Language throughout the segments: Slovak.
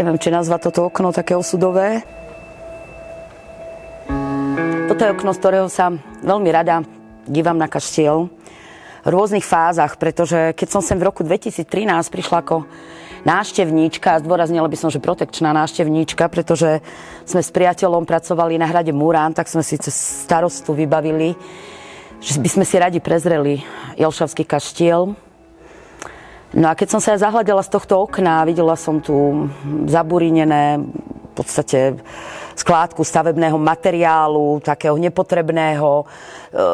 neviem, či nazva toto okno také osudové. Toto je okno, z ktorého sa veľmi rada dívam na kaštiel v rôznych fázach, pretože keď som sem v roku 2013 prišla ako návštevníčka, a zdôraznila by som, že protekčná návštevníčka, pretože sme s priateľom pracovali na hrade Murán, tak sme si cez starostu vybavili, že by sme si radi prezreli Jelšavský kaštiel. No a keď som sa ja z tohto okna, videla som tu zaburinené v podstate skládku stavebného materiálu, takého nepotrebného.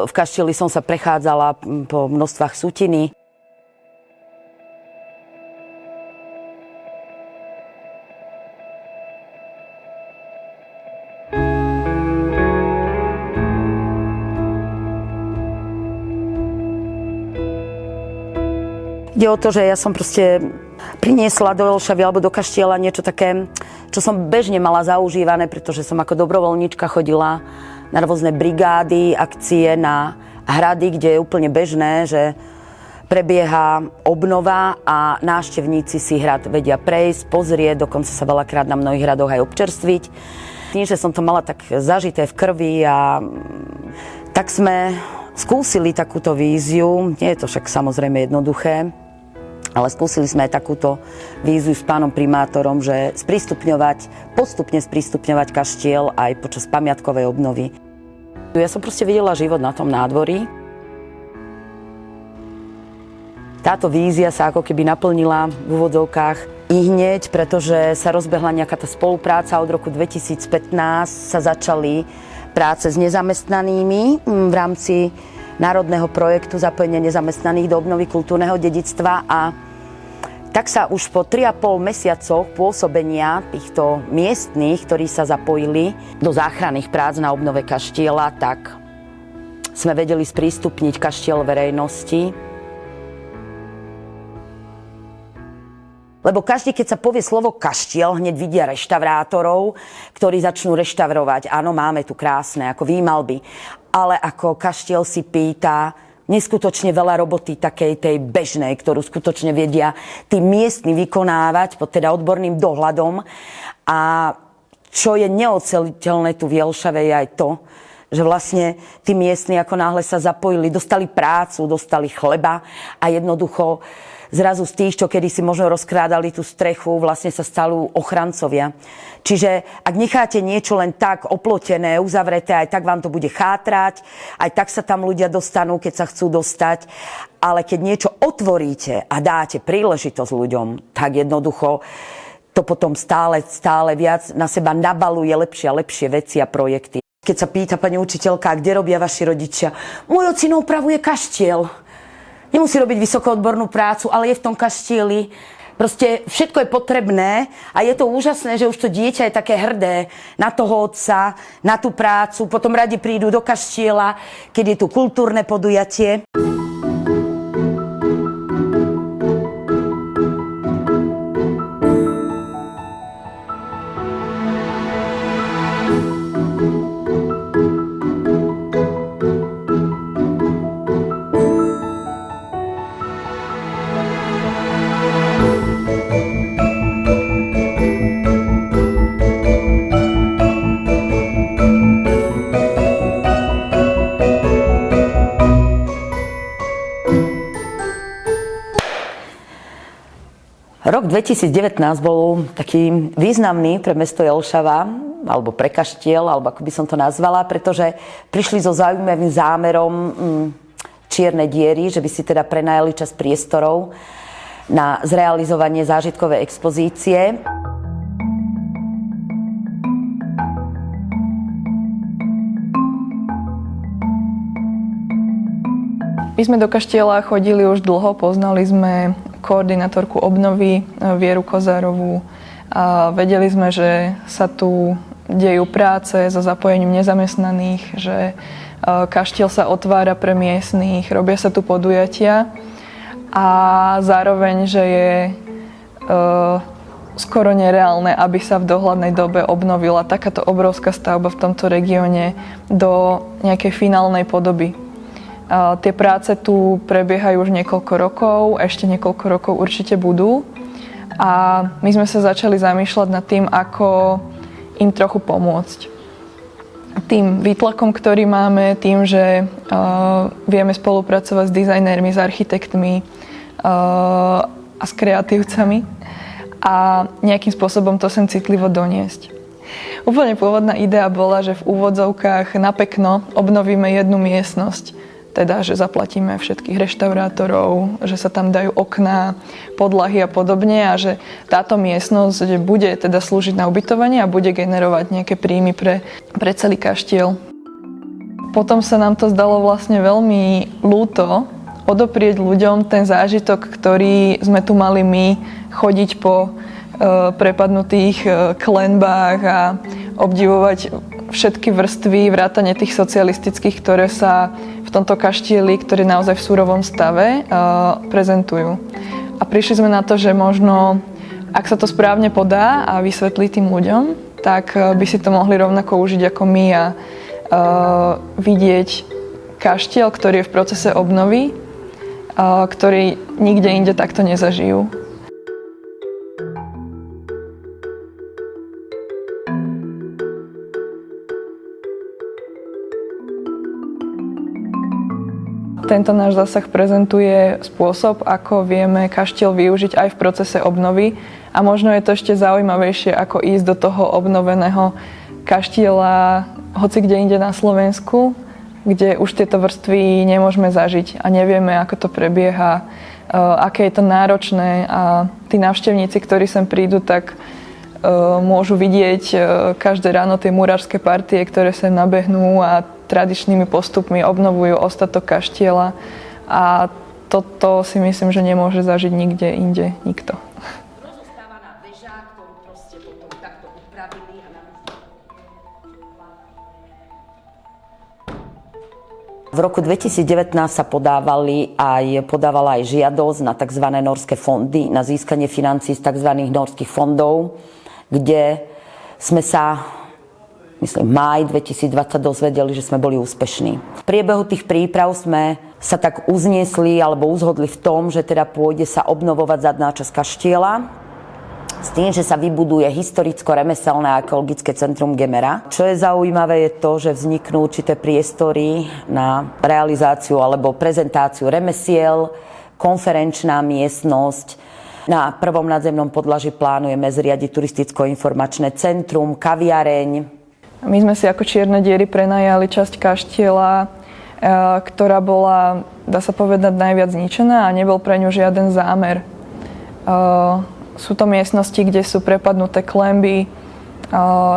V kaštieli som sa prechádzala po množstvách sutiny. Ide o to, že ja som proste priniesla do Elšavy alebo do Kaštiela niečo také, čo som bežne mala zaužívané, pretože som ako dobrovoľníčka chodila na rôzne brigády, akcie, na hrady, kde je úplne bežné, že prebieha obnova a návštevníci si hrad vedia prejsť, pozrieť, dokonca sa veľakrát na mnohých hradoch aj občerstviť. Tým, že som to mala tak zažité v krvi a tak sme skúsili takúto víziu. Nie je to však samozrejme jednoduché ale skúsili sme aj takúto víziu s pánom primátorom, že sprístupňovať, postupne sprístupňovať kaštiel aj počas pamiatkovej obnovy. Ja som proste videla život na tom nádvorí. Táto vízia sa ako keby naplnila v úvodzovkách i hneď, pretože sa rozbehla nejaká tá spolupráca. Od roku 2015 sa začali práce s nezamestnanými v rámci národného projektu zapojenia nezamestnaných do obnovy kultúrneho dedictva a tak sa už po 3,5 mesiacoch pôsobenia týchto miestných, ktorí sa zapojili do záchranných prác na obnove kaštiela, tak sme vedeli sprístupniť kaštiel verejnosti. Lebo každý, keď sa povie slovo kaštiel, hneď vidia reštaurátorov, ktorí začnú reštaurovať. Áno, máme tu krásne, ako výmalby. Ale ako kaštiel si pýta, neskutočne veľa roboty takej tej bežnej, ktorú skutočne vedia tí miestni vykonávať pod teda odborným dohľadom. A čo je neoceliteľné tu v Jelšave je aj to, že vlastne tí miestni ako náhle sa zapojili, dostali prácu, dostali chleba a jednoducho zrazu z tých, čo kedy si možno rozkrádali tú strechu, vlastne sa stalú ochrancovia. Čiže ak necháte niečo len tak oplotené, uzavreté, aj tak vám to bude chátrať, aj tak sa tam ľudia dostanú, keď sa chcú dostať. Ale keď niečo otvoríte a dáte príležitosť ľuďom, tak jednoducho to potom stále, stále viac na seba nabaluje lepšie a lepšie veci a projekty. Keď sa pýta pani učiteľka, kde robia vaši rodičia, môj ocino upravuje kaštiel. Nemusí robiť vysokoodbornú prácu, ale je v tom kaštieli. Proste všetko je potrebné a je to úžasné, že už to dieťa je také hrdé na toho otca, na tú prácu. Potom radi prídu do kaštiela, keď je tu kultúrne podujatie. Rok 2019 bol taký významný pre mesto Jelšava, alebo pre kaštiel, alebo ako by som to nazvala, pretože prišli so zaujímavým zámerom mm, čierne diery, že by si teda prenajali čas priestorov na zrealizovanie zážitkovej expozície. My sme do kaštieľa chodili už dlho, poznali sme koordinátorku obnovy e, Vieru Kozárovú a vedeli sme, že sa tu dejú práce so zapojením nezamestnaných, že e, kaštiel sa otvára pre miestných, robia sa tu podujatia a zároveň, že je e, skoro nereálne, aby sa v dohľadnej dobe obnovila takáto obrovská stavba v tomto regióne do nejakej finálnej podoby. Tie práce tu prebiehajú už niekoľko rokov, ešte niekoľko rokov určite budú. A my sme sa začali zamýšľať nad tým, ako im trochu pomôcť. Tým výtlakom, ktorý máme, tým, že uh, vieme spolupracovať s dizajnérmi, s architektmi uh, a s kreatívcami a nejakým spôsobom to sem citlivo doniesť. Úplne pôvodná idea bola, že v úvodzovkách na pekno obnovíme jednu miestnosť teda, že zaplatíme všetkých reštaurátorov, že sa tam dajú okná, podlahy a podobne a že táto miestnosť bude teda slúžiť na ubytovanie a bude generovať nejaké príjmy pre, pre celý kaštiel. Potom sa nám to zdalo vlastne veľmi lúto odoprieť ľuďom ten zážitok, ktorý sme tu mali my, chodiť po e, prepadnutých e, klenbách a obdivovať všetky vrstvy, vrátane tých socialistických, ktoré sa v tomto kaštieli, ktorý je naozaj v súrovom stave, uh, prezentujú. A prišli sme na to, že možno, ak sa to správne podá a vysvetlí tým ľuďom, tak uh, by si to mohli rovnako užiť ako my a uh, vidieť kaštiel, ktorý je v procese obnovy, ktorý nikde inde takto nezažijú. Tento náš zásah prezentuje spôsob, ako vieme kaštiel využiť aj v procese obnovy. A možno je to ešte zaujímavejšie, ako ísť do toho obnoveného kaštiela hoci kde inde na Slovensku, kde už tieto vrstvy nemôžeme zažiť a nevieme, ako to prebieha, eh, aké je to náročné. A tí návštevníci, ktorí sem prídu, tak eh, môžu vidieť eh, každé ráno tie murárske partie, ktoré sem nabehnú a tradičnými postupmi obnovujú ostatok kaštiela a toto si myslím, že nemôže zažiť nikde inde nikto. V roku 2019 sa podávali aj, podávala aj žiadosť na tzv. norské fondy, na získanie financí z tzv. norských fondov, kde sme sa myslím, máj 2020 dozvedeli, že sme boli úspešní. V priebehu tých príprav sme sa tak uzniesli alebo uzhodli v tom, že teda pôjde sa obnovovať zadná časť kaštiela, s tým, že sa vybuduje historicko-remeselné a ekologické centrum Gemera. Čo je zaujímavé je to, že vzniknú určité priestory na realizáciu alebo prezentáciu remesiel, konferenčná miestnosť, na prvom nadzemnom podlaží plánujeme zriadiť turisticko-informačné centrum, kaviareň, my sme si ako čierne diery prenajali časť kaštiela, e, ktorá bola, dá sa povedať, najviac zničená a nebol pre ňu žiaden zámer. E, sú to miestnosti, kde sú prepadnuté klemby, e,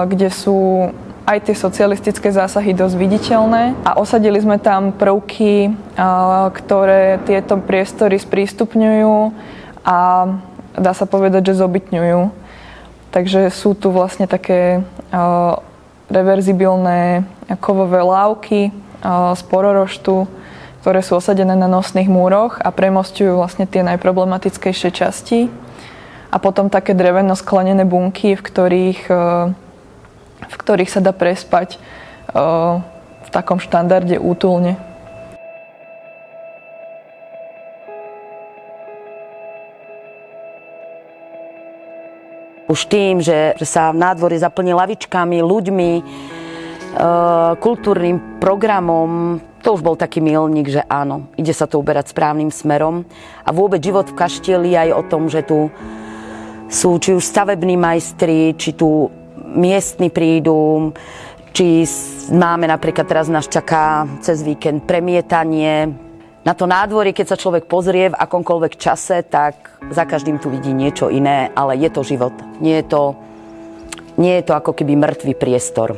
kde sú aj tie socialistické zásahy dosť viditeľné a osadili sme tam prvky, ktoré tieto priestory sprístupňujú a dá sa povedať, že zobytňujú. Takže sú tu vlastne také reverzibilné kovové lávky z pororoštu, ktoré sú osadené na nosných múroch a premostujú vlastne tie najproblematickejšie časti. A potom také dreveno-sklenené bunky, v ktorých, e, v ktorých sa dá prespať e, v takom štandarde útulne. Už tým, že sa v nádvorí zaplní lavičkami, ľuďmi, e, kultúrnym programom, to už bol taký milník, že áno, ide sa to uberať správnym smerom. A vôbec život v kaštieli aj o tom, že tu sú či už stavební majstri, či tu miestni prídu, či máme napríklad teraz nás čaká cez víkend premietanie, na to nádvorie, keď sa človek pozrie v akomkoľvek čase, tak za každým tu vidí niečo iné, ale je to život. Nie je to, nie je to ako keby mŕtvý priestor.